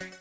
Bye.